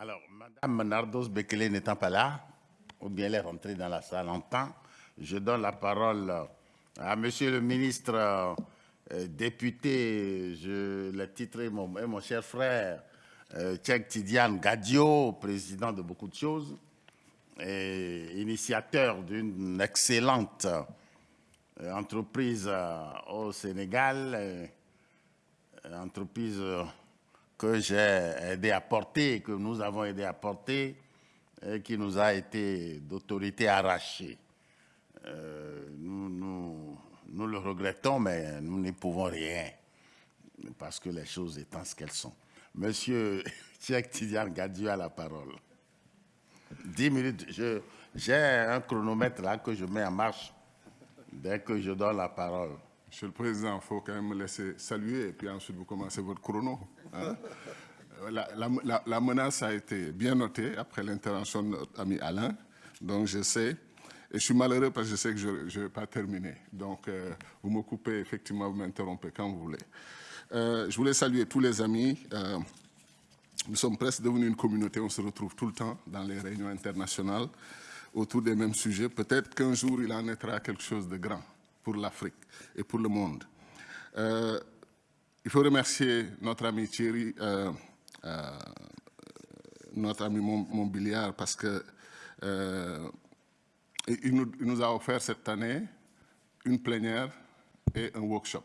Alors, Madame Nardos Bekele n'étant pas là, ou bien elle est rentrée dans la salle en temps, je donne la parole à Monsieur le ministre euh, député, je l'ai titré mon, mon cher frère, euh, Tchèque Tidiane Gadio, président de beaucoup de choses, et initiateur d'une excellente euh, entreprise au Sénégal, entreprise que j'ai aidé à porter, que nous avons aidé à porter, et qui nous a été d'autorité arrachée. Euh, nous, nous, le regrettons, mais nous n'y pouvons rien, parce que les choses étant ce qu'elles sont. Monsieur Tchèque Tidiane Gadieu a la parole. Dix minutes, j'ai un chronomètre là que je mets en marche dès que je donne la parole. Monsieur le Président, il faut quand même me laisser saluer et puis ensuite vous commencez votre chrono. Hein? La, menace a été bien notée après l'intervention de notre ami Alain, donc je sais, et je suis malheureux parce que je sais que je ne vais pas terminer. Donc euh, vous me coupez, effectivement, vous m'interrompez quand vous voulez. Euh, je voulais saluer tous les amis. Euh, nous sommes presque devenus une communauté, on se retrouve tout le temps dans les réunions internationales autour des mêmes sujets. Peut-être qu'un jour, il en naîtra quelque chose de grand pour l'Afrique et pour le monde. Euh, il faut remercier notre ami Thierry, euh, euh, notre ami Montbiliard, parce que il nous, a offert cette année une plénière et un workshop.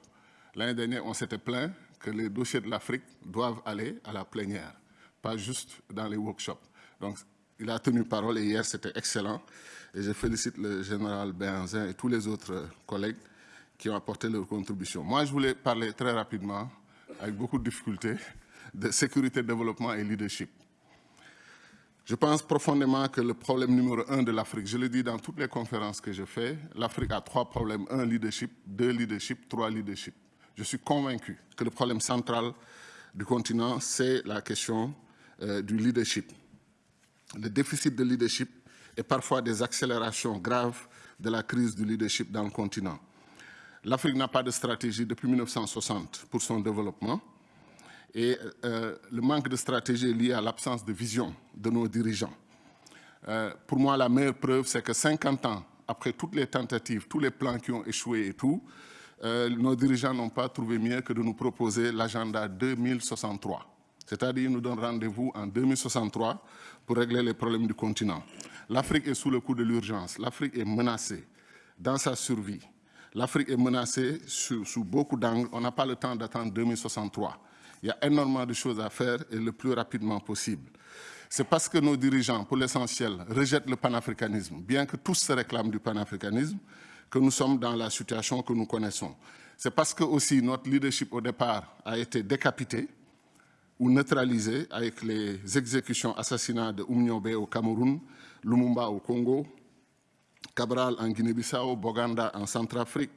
L'année dernière, on s'était plaint que les dossiers de l'Afrique doivent aller à la plénière, pas juste dans les workshops. Donc, il a tenu parole et hier, c'était excellent. Et je félicite le général Benzin et tous les autres collègues qui ont apporté leur contribution. Moi, je voulais parler très rapidement, avec beaucoup de difficultés, de sécurité, développement et leadership. Je pense profondément que le problème numéro un de l'Afrique, je le dis dans toutes les conférences que je fais, l'Afrique a trois problèmes. Un, leadership, deux, leadership, trois, leadership. Je suis convaincu que le problème central du continent, c'est la question euh, du leadership. Le déficit de leadership et parfois des accélérations graves de la crise du leadership dans le continent. L'Afrique n'a pas de stratégie depuis 1960 pour son développement et euh, le manque de stratégie est lié à l'absence de vision de nos dirigeants. Euh, pour moi, la meilleure preuve, c'est que 50 ans après toutes les tentatives, tous les plans qui ont échoué et tout, euh, nos dirigeants n'ont pas trouvé mieux que de nous proposer l'agenda 2063. C'est-à-dire, nous donnent rendez-vous en 2063 pour régler les problèmes du continent. L'Afrique est sous le coup de l'urgence. L'Afrique est menacée dans sa survie. L'Afrique est menacée sous, beaucoup d'angles. On n'a pas le temps d'attendre 2063. Il y a énormément de choses à faire et le plus rapidement possible. C'est parce que nos dirigeants, pour l'essentiel, rejettent le panafricanisme, bien que tous se réclament du panafricanisme, que nous sommes dans la situation que nous connaissons. C'est parce que aussi notre leadership au départ a été décapité, ou neutralisé avec les exécutions, assassinats de Oumniobé au Cameroun, Lumumba au Congo, Cabral en Guinée-Bissau, Boganda en Centrafrique,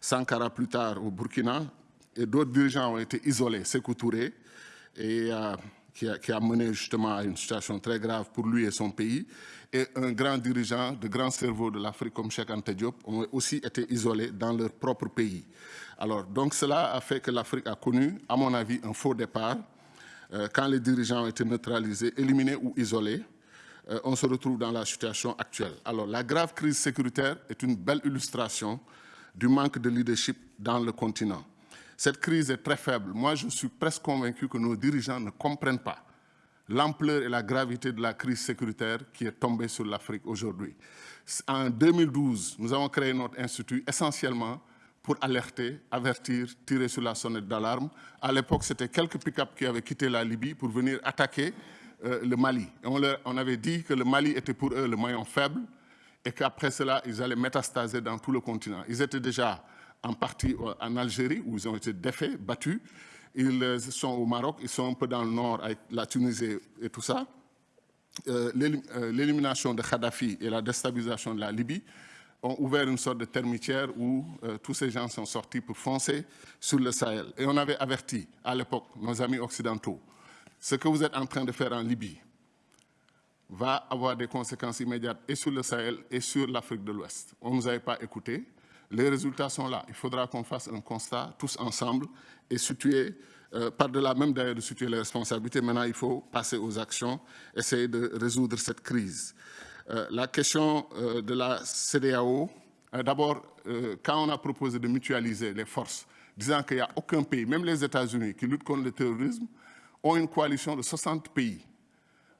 Sankara plus tard au Burkina, et d'autres dirigeants ont été isolés, Sekou Touré, et, euh, qui, a, mené justement à une situation très grave pour lui et son pays, et un grand dirigeant de grands cerveaux de l'Afrique comme Cheikh Ante Diop ont aussi été isolés dans leur propre pays. Alors, donc cela a fait que l'Afrique a connu, à mon avis, un faux départ, euh, quand les dirigeants ont été neutralisés, éliminés ou isolés, euh, on se retrouve dans la situation actuelle. Alors, la grave crise sécuritaire est une belle illustration du manque de leadership dans le continent. Cette crise est très faible. Moi, je suis presque convaincu que nos dirigeants ne comprennent pas l'ampleur et la gravité de la crise sécuritaire qui est tombée sur l'Afrique aujourd'hui. En 2012, nous avons créé notre institut essentiellement pour alerter, avertir, tirer sur la sonnette d'alarme. À l'époque, c'était quelques pick-up qui avaient quitté la Libye pour venir attaquer euh, le Mali. on, avait dit que le Mali était pour eux le maillon faible et qu'après cela, ils allaient métastaser dans tout le continent. Ils étaient déjà en partie euh, en Algérie, où ils ont été défaits, battus. Ils euh, sont au Maroc, ils sont un peu dans le nord avec la Tunisie et tout ça. L'élimination de Kadhafi et la déstabilisation de la Libye ont ouvert une sorte de termitière où tous ces gens sont sortis pour foncer sur le Sahel. Et on avait averti à l'époque nos amis occidentaux, ce que vous êtes en train de faire en Libye va avoir des conséquences immédiates et sur le Sahel et sur l'Afrique de l'Ouest. On ne nous avait pas écoutés. Les résultats sont là. Il faudra qu'on fasse un constat tous ensemble et situer euh, par-delà même d'ailleurs de situer les responsabilités, maintenant il faut passer aux actions, essayer de résoudre cette crise. Euh, la question euh, de la CDAO, d'abord, quand on a proposé de mutualiser les forces, disant qu'il n'y a aucun pays, même les États-Unis, qui luttent contre le terrorisme, ont une coalition de 60 pays.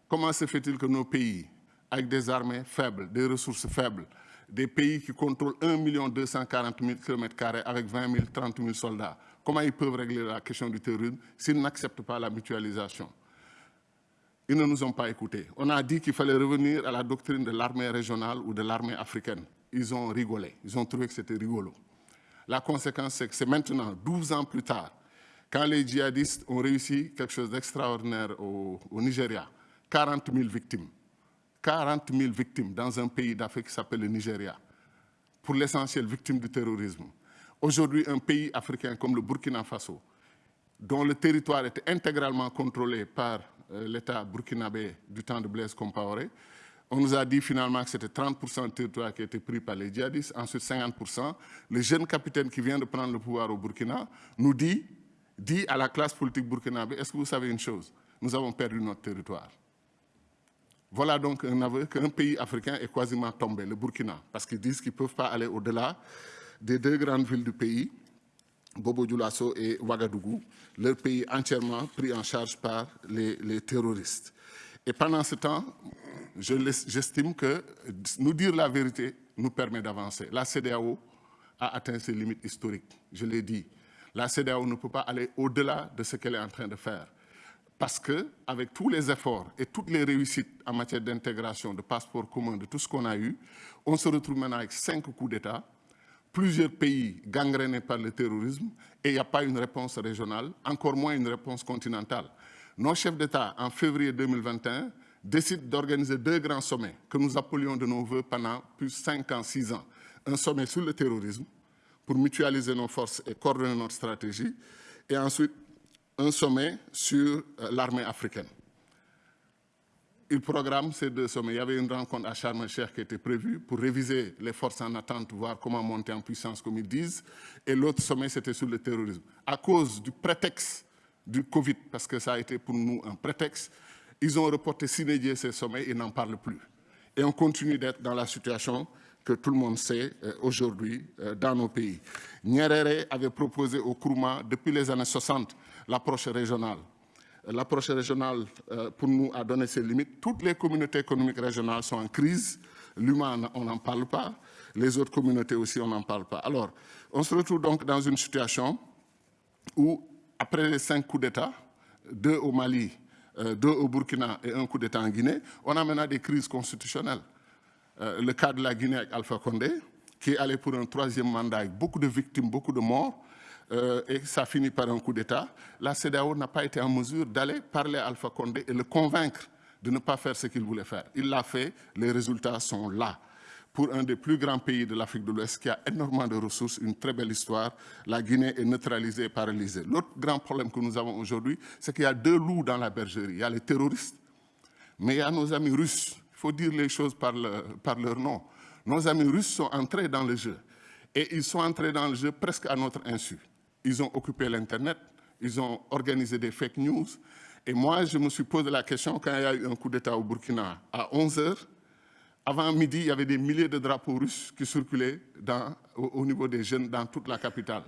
Comment se fait-il que nos pays, avec des armées faibles, des ressources faibles, des pays qui contrôlent 1 240 000 km avec 20 000, 30 000 soldats, comment ils peuvent régler la question du terrorisme s'ils n'acceptent pas la mutualisation? Ils ne nous ont pas écoutés. On a dit qu'il fallait revenir à la doctrine de l'armée régionale ou de l'armée africaine. Ils ont rigolé, ils ont trouvé que c'était rigolo. La conséquence, c'est que c'est maintenant, 12 ans plus tard, quand les djihadistes ont réussi quelque chose d'extraordinaire au, Nigeria, 40 000 victimes. 40 000 victimes dans un pays d'Afrique qui s'appelle le Nigeria, pour l'essentiel victimes du terrorisme. Aujourd'hui, un pays africain comme le Burkina Faso, dont le territoire était intégralement contrôlé par euh, l'État burkinabé du temps de Blaise Compaoré, on nous a dit finalement que c'était 30% du territoire qui était pris par les djihadistes, ensuite 50%. Le jeune capitaine qui vient de prendre le pouvoir au Burkina nous dit, dit à la classe politique burkinabé, est-ce que vous savez une chose? Nous avons perdu notre territoire. Voilà donc un aveu qu'un pays africain est quasiment tombé, le Burkina, parce qu'ils disent qu'ils ne peuvent pas aller au-delà des deux grandes villes du pays, Bobo Dioulasso et Ouagadougou, leur pays entièrement pris en charge par les, terroristes. Et pendant ce temps, j'estime que nous dire la vérité nous permet d'avancer. La CDAO a atteint ses limites historiques, je l'ai dit. La CDAO ne peut pas aller au-delà de ce qu'elle est en train de faire. Parce qu'avec tous les efforts et toutes les réussites en matière d'intégration, de passeport commun, de tout ce qu'on a eu, on se retrouve maintenant avec cinq coups d'État, plusieurs pays gangrénés par le terrorisme et il n'y a pas une réponse régionale, encore moins une réponse continentale. Nos chefs d'État, en février 2021, décident d'organiser deux grands sommets que nous appelions de nos voeux pendant plus de 5 ans, 6 ans. Un sommet sur le terrorisme pour mutualiser nos forces et coordonner notre stratégie et ensuite un sommet sur euh, l'armée africaine. Il programme ces deux sommets. Il y avait une rencontre à Sharm el-Sheikh qui était prévue pour réviser les forces en attente, voir comment monter en puissance, comme ils disent. Et l'autre sommet, c'était sur le terrorisme. À cause du prétexte du Covid, parce que ça a été pour nous un prétexte, ils ont reporté s'inédier ces sommets et n'en parlent plus. Et on continue d'être dans la situation que tout le monde sait euh, aujourd'hui euh, dans nos pays. Nyerere avait proposé au Kourouma, depuis les années 60, l'approche régionale. L'approche régionale, euh, pour nous, a donné ses limites. Toutes les communautés économiques régionales sont en crise. L'humain, on n'en parle pas. Les autres communautés aussi, on n'en parle pas. Alors, on se retrouve donc dans une situation où, après les cinq coups d'État, deux au Mali, euh, deux au Burkina et un coup d'État en Guinée, on a maintenant des crises constitutionnelles. Euh, le cas de la Guinée avec Alpha Condé, qui est allé pour un troisième mandat avec beaucoup de victimes, beaucoup de morts, euh, et ça finit par un coup d'État, la CEDAO n'a pas été en mesure d'aller parler à Alpha Condé et le convaincre de ne pas faire ce qu'il voulait faire. Il l'a fait, les résultats sont là. Pour un des plus grands pays de l'Afrique de l'Ouest qui a énormément de ressources, une très belle histoire, la Guinée est neutralisée et paralysée. L'autre grand problème que nous avons aujourd'hui, c'est qu'il y a deux loups dans la bergerie. Il y a les terroristes, mais il y a nos amis russes. Il faut dire les choses par, leur nom. Nos amis russes sont entrés dans le jeu. Et ils sont entrés dans le jeu presque à notre insu. Ils ont occupé l'Internet, ils ont organisé des fake news. Et moi, je me suis posé la question quand il y a eu un coup d'État au Burkina à 11 h Avant midi, il y avait des milliers de drapeaux russes qui circulaient au, niveau des jeunes dans toute la capitale.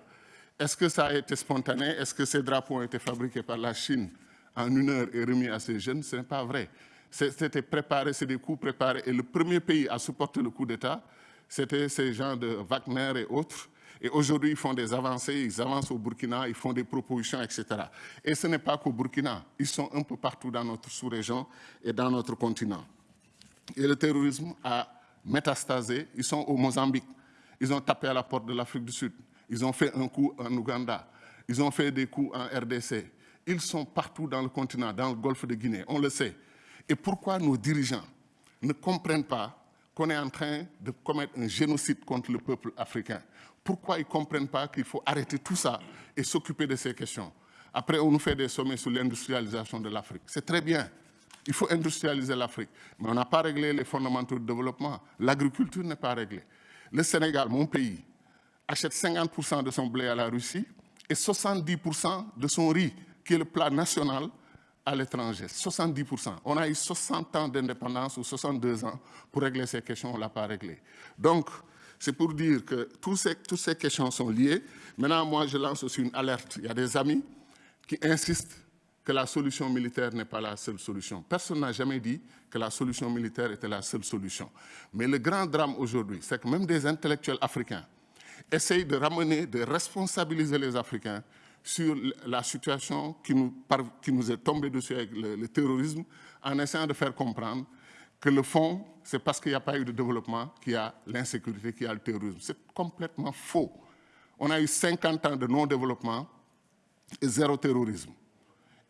Est-ce que ça a été spontané? Est-ce que ces drapeaux ont été fabriqués par la Chine en une heure et remis à ces jeunes? Ce n'est pas vrai. C'était préparé, c'est des coups préparés. Et le premier pays à supporter le coup d'État, c'était ces gens de Wagner et autres et aujourd'hui, ils font des avancées, ils avancent au Burkina, ils font des propositions, etc. Et ce n'est pas qu'au Burkina, ils sont un peu partout dans notre sous-région et dans notre continent. Et le terrorisme a métastasé, ils sont au Mozambique, ils ont tapé à la porte de l'Afrique du Sud, ils ont fait un coup en Ouganda, ils ont fait des coups en RDC. Ils sont partout dans le continent, dans le golfe de Guinée, on le sait. Et pourquoi nos dirigeants ne comprennent pas qu'on est en train de commettre un génocide contre le peuple africain? Pourquoi ils ne comprennent pas qu'il faut arrêter tout ça et s'occuper de ces questions? Après, on nous fait des sommets sur l'industrialisation de l'Afrique. C'est très bien. Il faut industrialiser l'Afrique. Mais on n'a pas réglé les fondamentaux du développement. L'agriculture n'est pas réglée. Le Sénégal, mon pays, achète 50% de son blé à la Russie et 70% de son riz qui est le plat national à l'étranger, 70%. On a eu 60 ans d'indépendance ou 62 ans pour régler ces questions, on ne l'a pas réglé. Donc, c'est pour dire que tous ces, toutes ces questions sont liées. Maintenant, moi, je lance aussi une alerte. Il y a des amis qui insistent que la solution militaire n'est pas la seule solution. Personne n'a jamais dit que la solution militaire était la seule solution. Mais le grand drame aujourd'hui, c'est que même des intellectuels africains essayent de ramener, de responsabiliser les Africains sur la situation qui nous, est tombée dessus avec le, terrorisme, en essayant de faire comprendre que le fond, c'est parce qu'il n'y a pas eu de développement qu'il y a l'insécurité, qu'il y a le terrorisme. C'est complètement faux. On a eu 50 ans de non-développement et zéro terrorisme.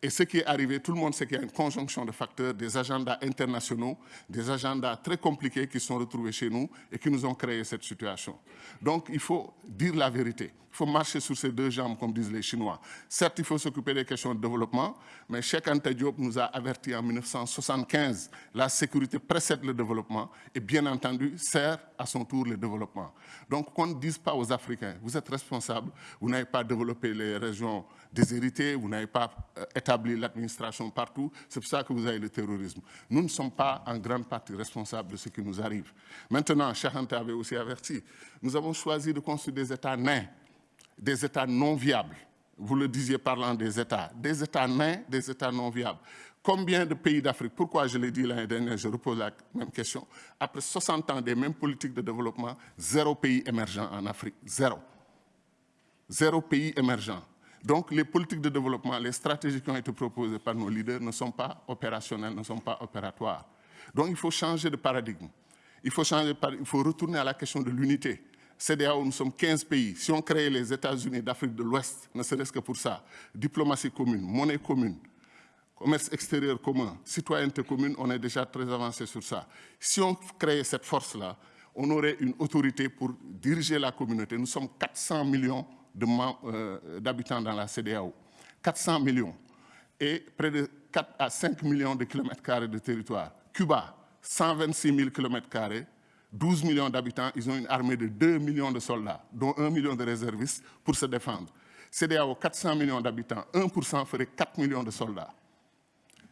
Et ce qui est arrivé, tout le monde sait qu'il y a une conjonction de facteurs, des agendas internationaux, des agendas très compliqués qui sont retrouvés chez nous et qui nous ont créé cette situation. Donc, il faut dire la vérité. Il faut marcher sur ces deux jambes, comme disent les Chinois. Certes, il faut s'occuper des questions de développement, mais Cheikh Anta Diop nous a averti en 1975, la sécurité précède le développement et bien entendu sert à son tour le développement. Donc, qu'on ne dise pas aux Africains, vous êtes responsables, vous n'avez pas développé les régions déshéritées, vous n'avez pas euh, l'administration partout, c'est pour ça que vous avez le terrorisme. Nous ne sommes pas en grande partie responsables de ce qui nous arrive. Maintenant, Anta avait aussi averti, nous avons choisi de construire des États nains des États non viables. Vous le disiez parlant des États. Des États nains, des États non viables. Combien de pays d'Afrique, pourquoi je l'ai dit l'année dernière, je repose la même question, après 60 ans des mêmes politiques de développement, zéro pays émergent en Afrique, zéro. Zéro pays émergent. Donc les politiques de développement, les stratégies qui ont été proposées par nos leaders ne sont pas opérationnelles, ne sont pas opératoires. Donc il faut changer de paradigme. Il faut, changer, il faut retourner à la question de l'unité. CDAO, nous sommes 15 pays. Si on crée les États-Unis d'Afrique de l'Ouest, ne serait-ce que pour ça, diplomatie commune, monnaie commune, commerce extérieur commun, citoyenneté commune, on est déjà très avancé sur ça. Si on crée cette force-là, on aurait une autorité pour diriger la communauté. Nous sommes 400 millions d'habitants dans la CDAO. 400 millions. Et près de 4 à 5 millions de kilomètres carrés de territoire. Cuba, 126 000 kilomètres carrés. 12 millions d'habitants, ils ont une armée de 2 millions de soldats, dont 1 million de réservistes pour se défendre. CDAO, 400 millions d'habitants, 1% ferait 4 millions de soldats.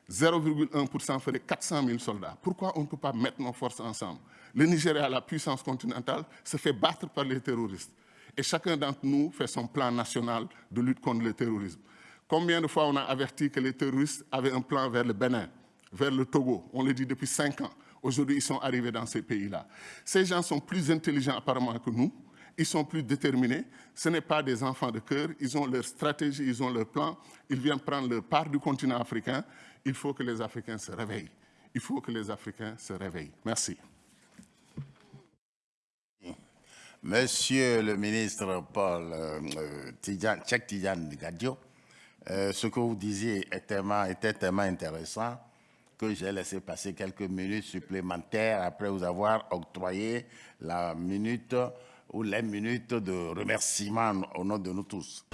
0,1% ferait 400 000 soldats. Pourquoi on ne peut pas mettre nos forces ensemble? Le Nigeria, la puissance continentale, se fait battre par les terroristes. Et chacun d'entre nous fait son plan national de lutte contre le terrorisme. Combien de fois on a averti que les terroristes avaient un plan vers le Bénin, vers le Togo? On le dit depuis 5 ans. Aujourd'hui, ils sont arrivés dans ces pays-là. Ces gens sont plus intelligents apparemment que nous. Ils sont plus déterminés. Ce n'est pas des enfants de cœur. Ils ont leur stratégie, ils ont leur plan. Ils viennent prendre leur part du continent africain. Il faut que les Africains se réveillent. Il faut que les Africains se réveillent. Merci. Monsieur le ministre Paul euh, Tchèque Tidjan Gadio, euh, ce que vous disiez était tellement intéressant que j'ai laissé passer quelques minutes supplémentaires après vous avoir octroyé la minute ou les minutes de remerciement au nom de nous tous.